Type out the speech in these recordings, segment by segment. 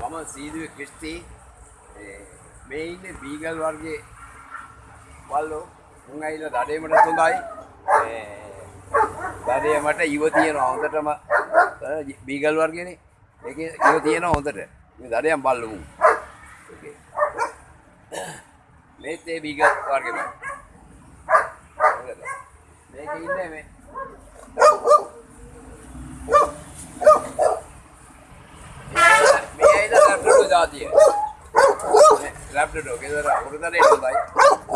මම සීදුවේ ක්‍රිස්ටි මේ ඉන්නේ බීගල් වර්ගයේ වල්ලෝ මුං ඇවිල්ලා දඩේමට හොඳයි දඩේ මට ඉව තියෙනවා හොඳටම. බීගල් වර්ගයනේ. ඒකේ ඉව තියෙනවා හොඳට. මේ දඩයන් බල්ලු මුං මේත් ඒ බීගල් වර්ගෙම. මේක ඉන්නේ මේ මේ. ලැබ්‍රඩෝ ජාතිය ලැබ්‍රඩෝ ගෙදර උඩතට එන්නයි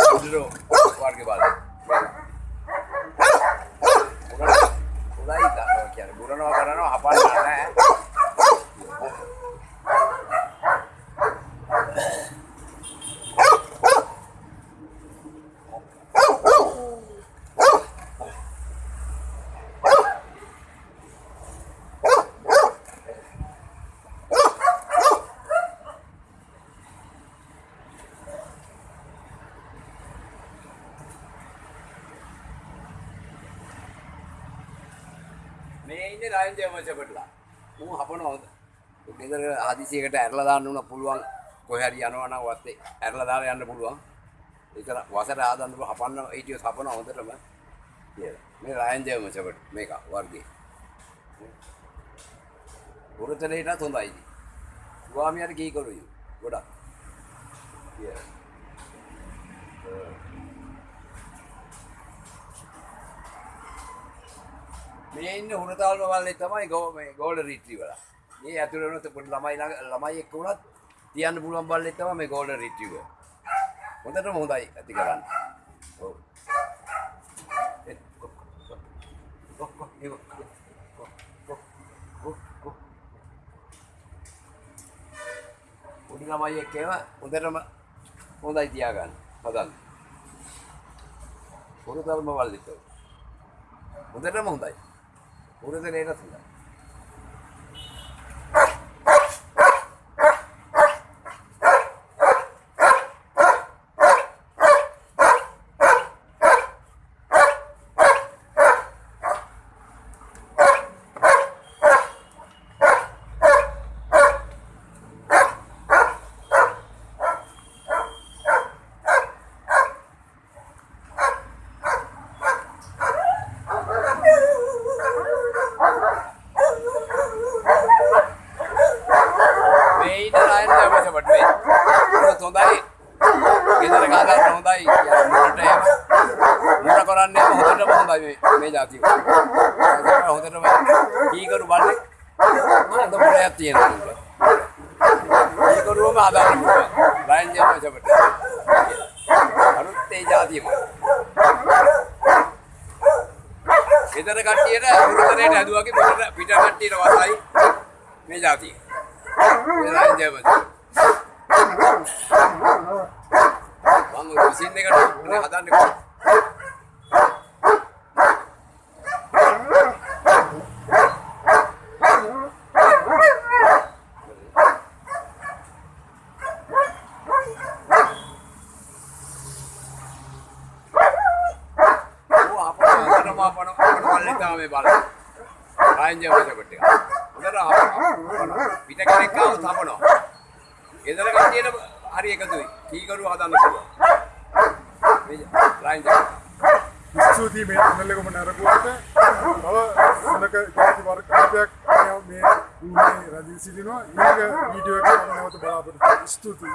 උඩරෝ වර්ගේ බල උඩයි තා කියන්නේ බුරනවා කරනවා හපන්න මේ ඉන්නේ රාජ්‍ය වංශපටලා. මම හපන හොඳ. ගෙදර හදිසියකට ඇරලා දාන්න උන පුළුවන් කොහේ හරි යනවා නම් වත්තේ ඇරලා දාලා යන්න පුළුවන්. ඒක වසර ආදන්න හපන්න හිටියොත් හපන හොඳටම. කියලා. මේ රාජ්‍ය වංශපට මේක වර්ගයේ. පුරතලේටත් හොඳයි. ස්වාමියාට කී කරුයි. ගොඩක්. කියලා. මේ ඉන්න හුරතාල්ම වල්ලේ තමයි ගෝ මේ ගෝල්ඩන් රිට්‍රීවර්. මේ ඇතුළේ වුණත් පොඩි ළමයි ළඟ ළමයි එක්ක වුණත් තියන්න පුළුවන් බල්ලේ තමයි මේ ගෝල්ඩන් රිට්‍රීවර්. හොඳටම හොඳයි ඇති කරන්න. ඔව්. ඒ, කො, කො, කො, කො, ඒ, කො, කො, කො, කො, කො. පොඩි ළමයි එක්ක ඒවා හොඳටම හොඳයි තියාගන්න. හදන්න. හුරතාල්ම වල්ලේ. හොඳටම හොඳයි. පුරදලේට හොඳයි. මේ ඉන්න රායන් දැමසපට මේ. ඒක හොඳයි. ගෙදර ගාගන්න හොඳයි මුරට මුර කරන්නේ හොඳටම හොඳයි මේ ජාතිය හොඳටම කීකරු බලන්නේ මොනද මුරයක් තියෙනවා කීකරුවම ආදාන මුර ලයින් යන චබට අලුත් ඒ ජාතියම ගෙදර කට්ටියට මුරතරේට ඇදුවාගේ පිට පිට කට්ටියට වසයි මේ ජාතිය ලයින් යන චබට Thank you. Sini kan ini hadan ni. Oh, apa? Apa nama apa nama? Apa nama lelaki kami balik? Lain je macam betul. හොඳට හපනවා. පිට කෙනෙක් ආවොත් හපනවා. ගෙදර කට්ටියට හරි එකතුයි. කීකරු හදන්න පුළුවන්. මේ ලයින් එක. ස්තුතියි මේ channel එකම නරඹුවට තව සුනක ජාති වර්ග කීපයක් මේ මේ රජී සිටිනවා ඊළඟ වීඩියෝ එකක් නැවත බලාපොරොත්තු ස්තුතියි